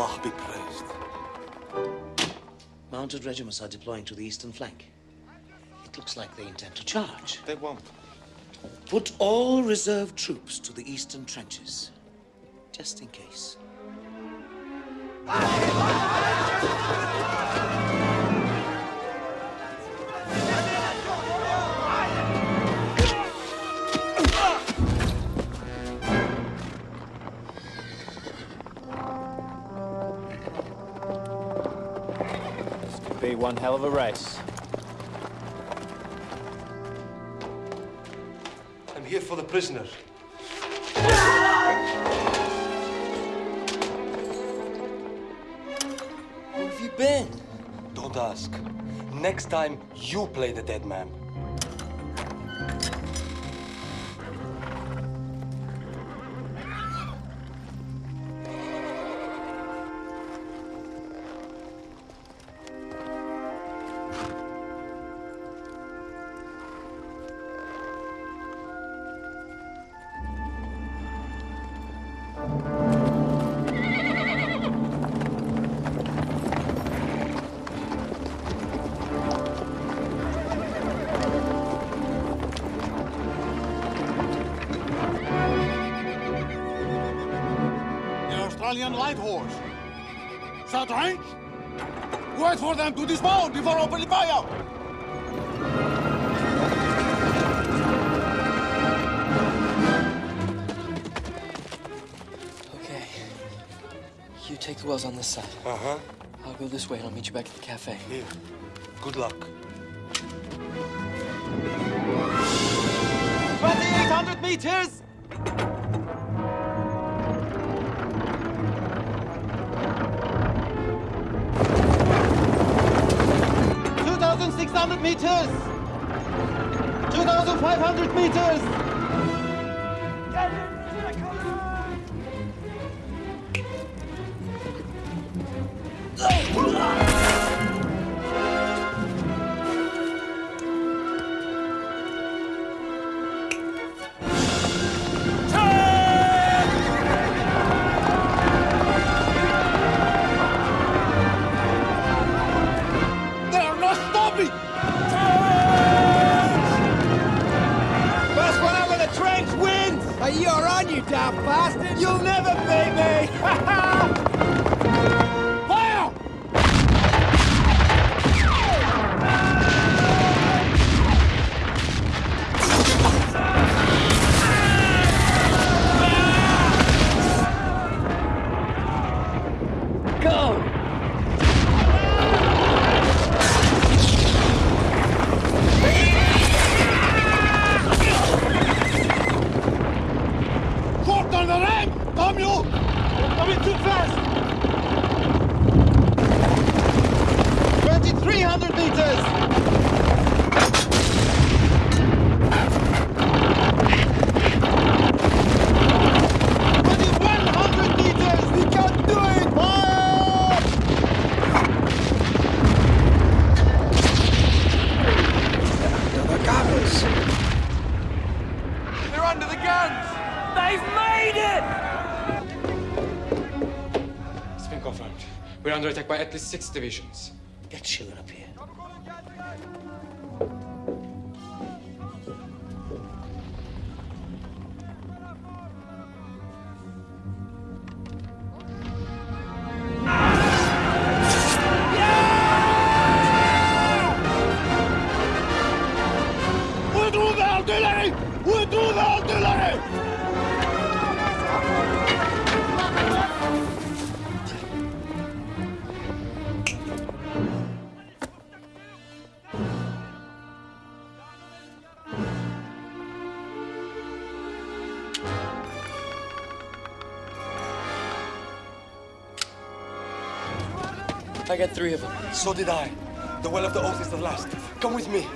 Allah be praised. Mounted regiments are deploying to the eastern flank. It looks like they intend to charge. They won't. Put all reserve troops to the eastern trenches, just in case. Hell of a race. I'm here for the prisoner. Where have you been? Don't ask. Next time, you play the dead man. This way and I'll meet you back at the cafe. Here. Good luck. 2,800 meters! Two thousand six hundred meters! Two thousand five hundred meters! Attack by at least six divisions. Got three of them. So did I. The Well of the Oath is the last. Come with me.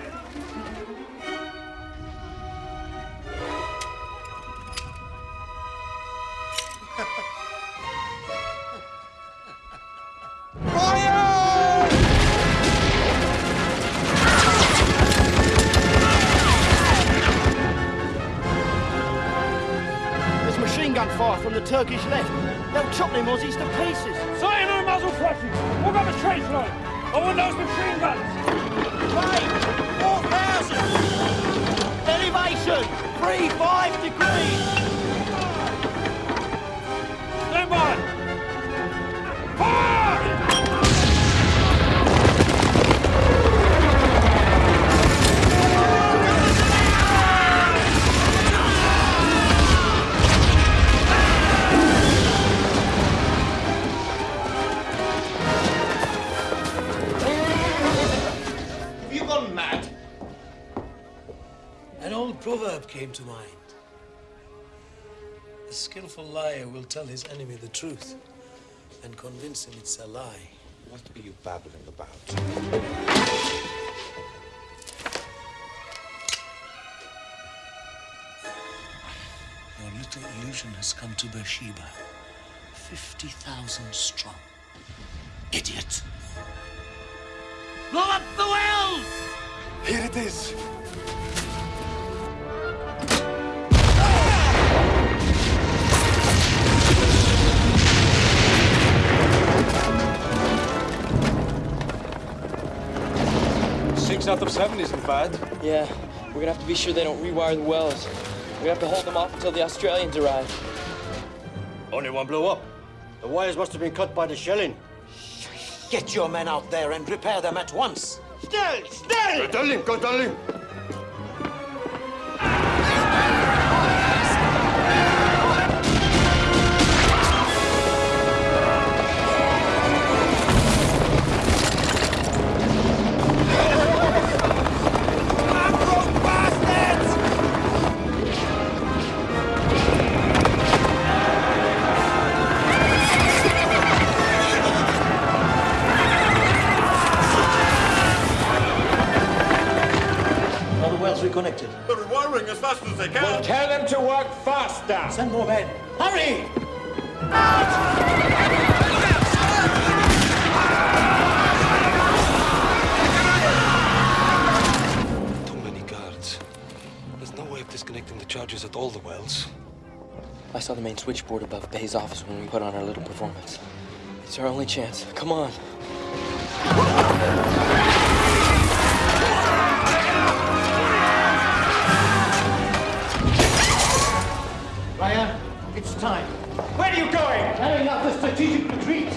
Proverb came to mind. A skillful liar will tell his enemy the truth and convince him it's a lie. What are you babbling about? Your little illusion has come to Beersheba. 50,000 strong. Idiot! Blow up the wells! Here it is. Six out of seven isn't bad. Yeah, we're gonna have to be sure they don't rewire the wells. We have to hold them off until the Australians arrive. Only one blew up. The wires must have been cut by the shelling. Get your men out there and repair them at once. Still! Still! Go tell him! Go tell faster! Send more men. Hurry! Too many guards. There's no way of disconnecting the charges at all the wells. I saw the main switchboard above Bey's office when we put on our little performance. It's our only chance. Come on. Are? Carrying out the strategic retreat.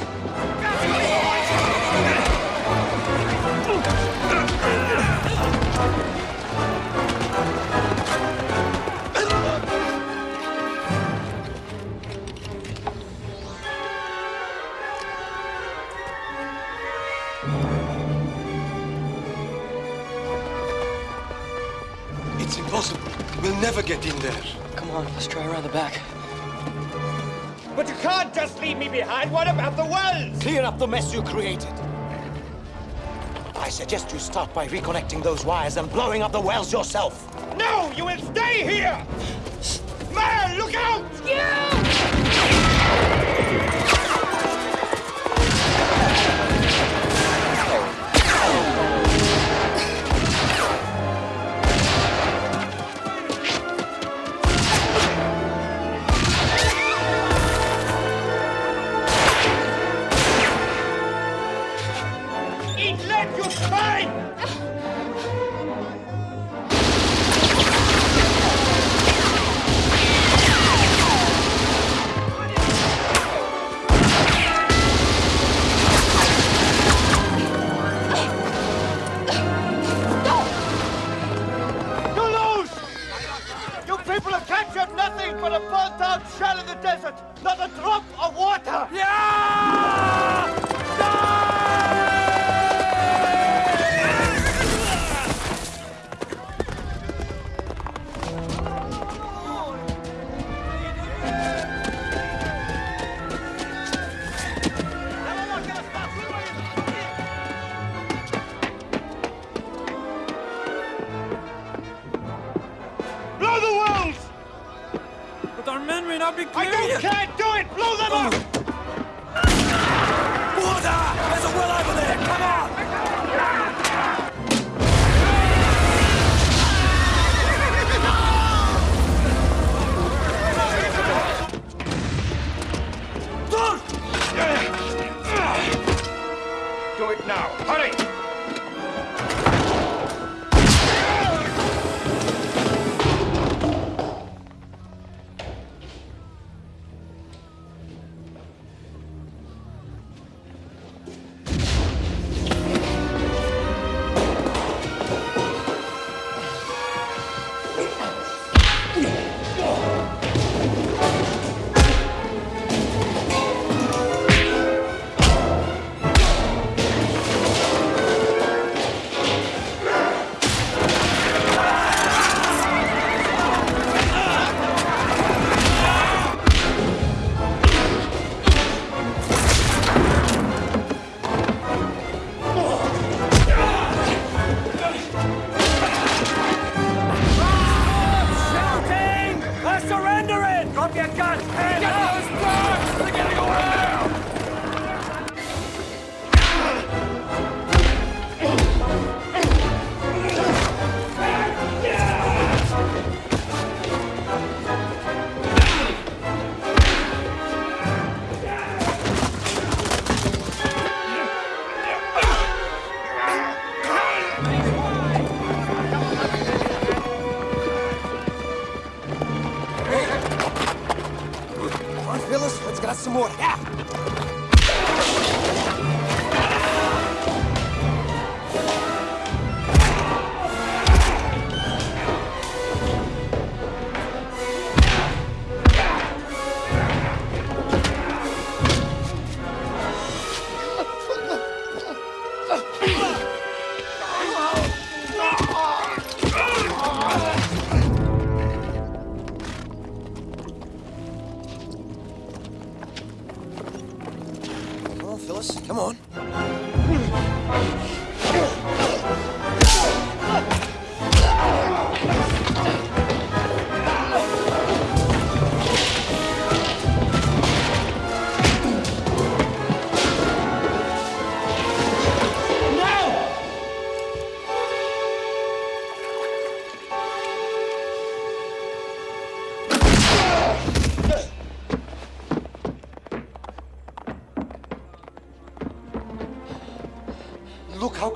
It's impossible. We'll never get in there. Come on, let's try around the back. But you can't just leave me behind. What about the wells? Clear up the mess you created. I suggest you start by reconnecting those wires and blowing up the wells yourself. No, you will stay here! Man, look out! Ryan,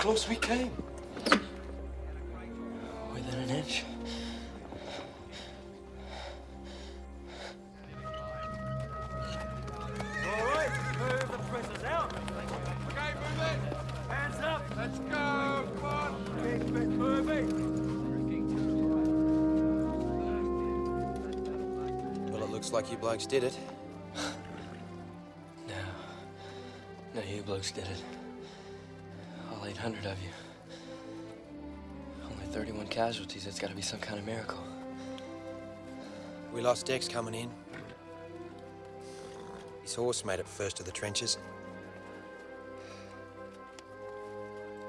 close we came. Within an inch. All right, move the prisoners out. Okay, move it. Hands up. Let's go. Come on. Keep it moving. Well, it looks like you blokes did it. No. No, you blokes did it. All 800 of you. Only 31 casualties. That's gotta be some kind of miracle. We lost Dex coming in. His horse made it first to the trenches.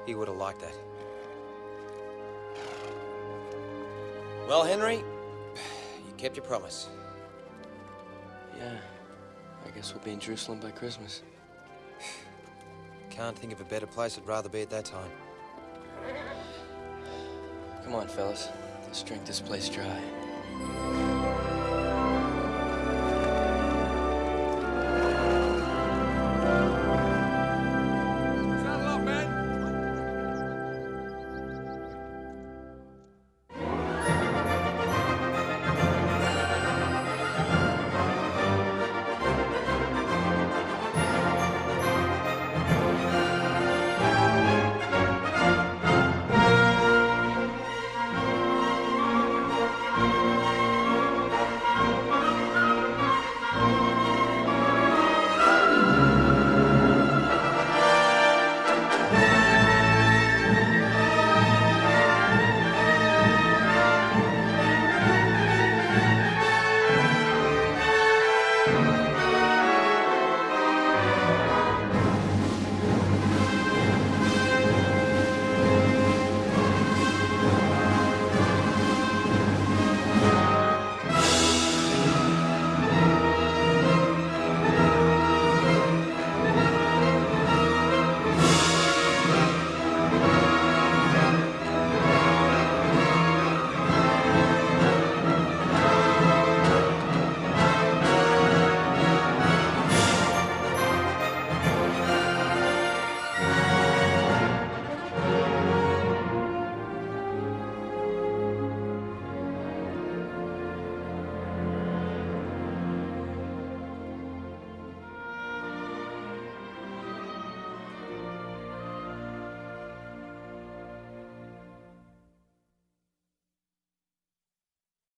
He would have liked that. Well, Henry, you kept your promise. Yeah. I guess we'll be in Jerusalem by Christmas. Can't think of a better place I'd rather be at that time. Come on, fellas. Let's drink this place dry.